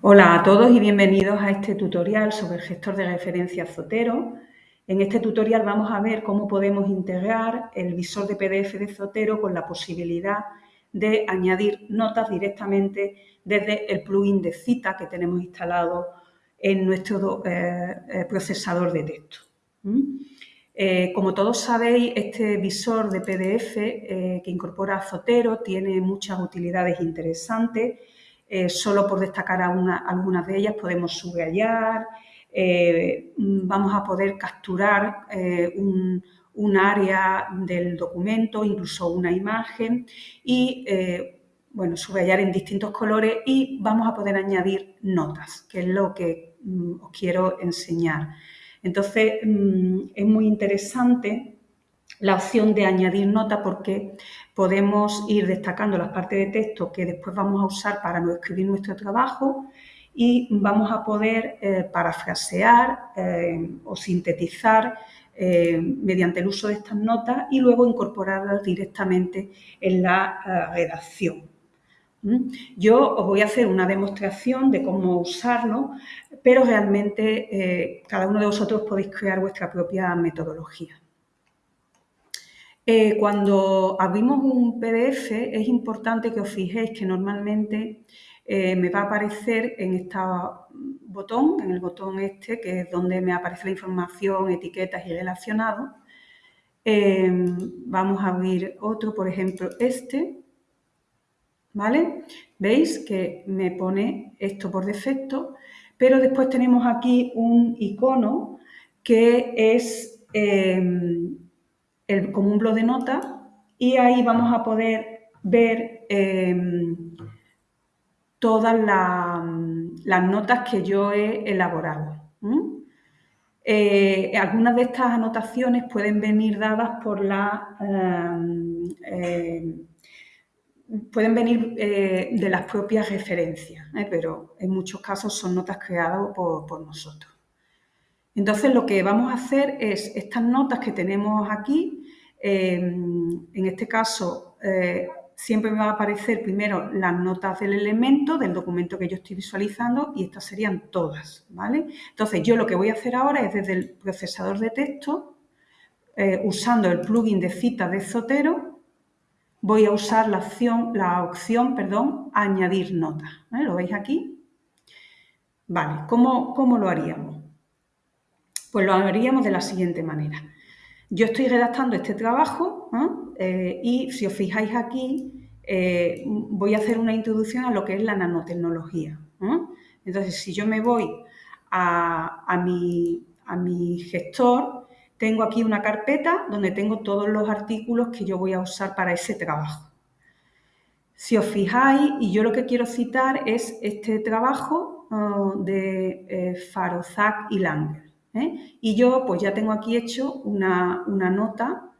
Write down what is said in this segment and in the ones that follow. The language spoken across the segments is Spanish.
Hola a todos y bienvenidos a este tutorial sobre el gestor de referencias Zotero. En este tutorial vamos a ver cómo podemos integrar el visor de PDF de Zotero con la posibilidad de añadir notas directamente desde el plugin de cita que tenemos instalado en nuestro eh, eh, procesador de texto. Eh, como todos sabéis, este visor de PDF que incorpora Zotero tiene muchas utilidades interesantes eh, solo por destacar algunas de ellas podemos subrayar, eh, vamos a poder capturar eh, un, área del documento, incluso una imagen y bueno, subrayar en distintos colores y vamos a poder añadir notas, que es lo que mm, os quiero enseñar. Entonces, mm, es muy interesante la opción de añadir nota porque podemos ir destacando las partes de texto que después vamos a usar para escribir nuestro trabajo y vamos a poder eh, parafrasear eh, o sintetizar eh, mediante el uso de estas notas y luego incorporarlas directamente en la redacción. ¿Mm? Yo os voy a hacer una demostración de cómo usarlo, pero realmente cada uno de vosotros podéis crear vuestra propia metodología. Eh, cuando abrimos un PDF es importante que os fijéis que normalmente eh, me va a aparecer en este botón, en el botón este, que es donde me aparece la información, etiquetas y relacionados. Em, vamos a abrir otro, por ejemplo, este. ¿Vale? ¿Veis que me pone esto por defecto? Pero después tenemos aquí un icono que es... Em, como un blog de notas y ahí vamos a poder ver em, todas las notas que yo he elaborado. Eh, algunas de estas anotaciones pueden venir dadas por la... Em, em, pueden venir eh, de las propias referencias, ¿eh? pero en muchos casos son notas creadas por nosotros. Entonces, lo que vamos a hacer es estas notas que tenemos aquí, em, en este caso, eh, siempre me va a aparecer primero las notas del elemento, del documento que yo estoy visualizando y estas serían todas, ¿vale? Entonces, yo lo que voy a hacer ahora es desde el procesador de texto, eh, usando el plugin de cita de Zotero, voy a usar la opción, la opción perdón, añadir notas. ¿Lo veis aquí? Vale, ¿cómo lo haríamos? Pues lo haríamos de la siguiente manera. Yo estoy redactando este trabajo eh, y si os fijáis aquí eh, voy a hacer una introducción a lo que es la nanotecnología. Entonces, si yo me voy a, mi, a mi gestor, tengo aquí una carpeta donde tengo todos los artículos que yo voy a usar para ese trabajo. Si os fijáis, y yo lo que quiero citar es este trabajo de eh, Farozak y Langer. ¿Eh? Y yo pues ya tengo aquí hecho una, nota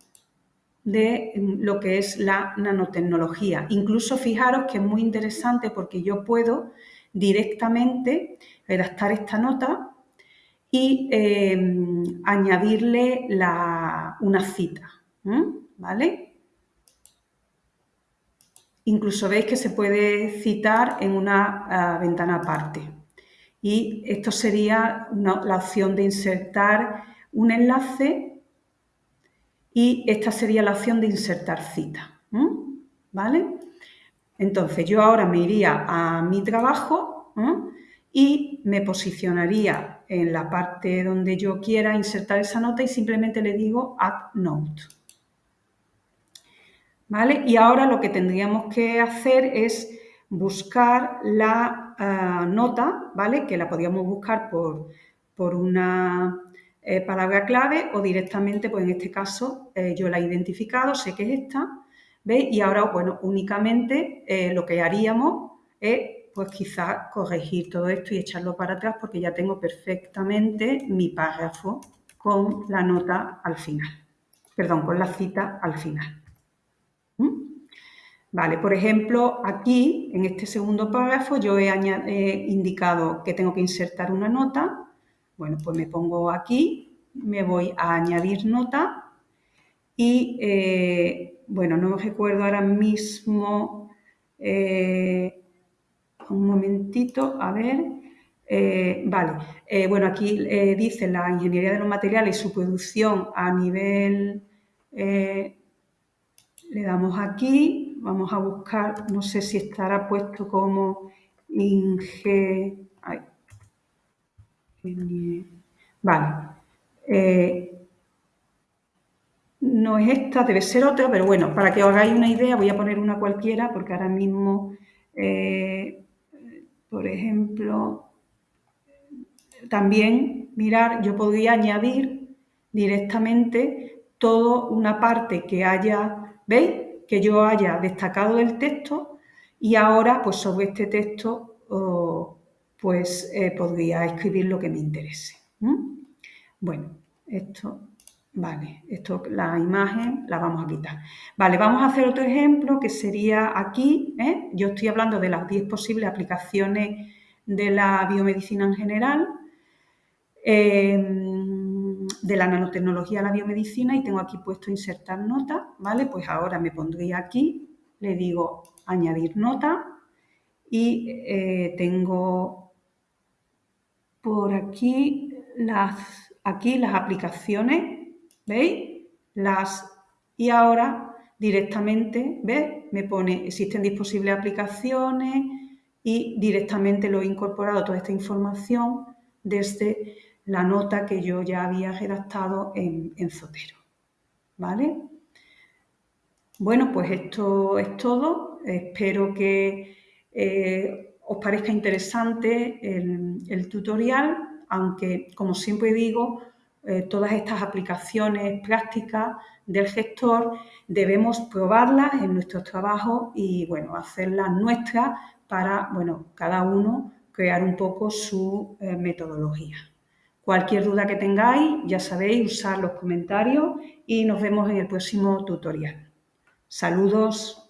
de lo que es la nanotecnología. Incluso fijaros que es muy interesante porque yo puedo directamente redactar esta nota y em, añadirle una cita, ¿vale? Incluso veis que se puede citar en una ah, ventana aparte y esto sería la opción de insertar un enlace y esta sería la opción de insertar cita. ¿Vale? Entonces yo ahora me iría a mi trabajo y me posicionaría en la parte donde yo quiera insertar esa nota y simplemente le digo Add Note. ¿Vale? Y ahora lo que tendríamos que hacer es buscar la eh, nota, ¿vale? Que la podíamos buscar por, por una eh, palabra clave o directamente, pues en este caso eh, yo la he identificado, sé que es esta, ¿veis? Y ahora, bueno, únicamente lo que haríamos es, pues quizás corregir todo esto y echarlo para atrás porque ya tengo perfectamente mi párrafo con la nota al final, perdón, con la cita al final. Vale, por ejemplo, aquí, en este segundo párrafo, yo he, indicado que tengo que insertar una nota. Bueno, pues me pongo aquí, me voy a añadir nota y, eh, bueno, no recuerdo ahora mismo, eh, un momentito, a ver. Eh, vale, bueno, aquí dice la ingeniería de los materiales y su producción a nivel... le damos aquí, vamos a buscar, no sé si estará puesto como Inge... Vale. no es esta, debe ser otra, pero bueno, para que os hagáis una idea voy a poner una cualquiera porque ahora mismo, eh, por ejemplo, también, mirar, yo podría añadir directamente toda una parte que haya, ¿veis? Que yo haya destacado del texto y ahora, pues sobre este texto, pues eh, podría escribir lo que me interese. Bueno, esto Vale, esto, la imagen la vamos a quitar. Vale, vamos a hacer otro ejemplo que sería aquí. ¿eh? Yo estoy hablando de las 10 posibles aplicaciones de la biomedicina en general, em, de la nanotecnología a la biomedicina y tengo aquí puesto insertar nota, ¿vale? Pues ahora me pondría aquí, le digo añadir nota y eh, tengo por aquí las, aquí las aplicaciones ¿Veis? Las y ahora directamente, ¿ves? Me pone existen disponibles aplicaciones y directamente lo he incorporado toda esta información desde la nota que yo ya había redactado en, Zotero. ¿Vale? Bueno, pues esto es todo. Espero que eh, os parezca interesante el, tutorial, aunque como siempre digo, eh, todas estas aplicaciones prácticas del gestor, debemos probarlas en nuestros trabajos y, bueno, hacerlas nuestras para, bueno, cada uno crear un poco su eh, metodología. Cualquier duda que tengáis, ya sabéis, usar los comentarios y nos vemos en el próximo tutorial. Saludos.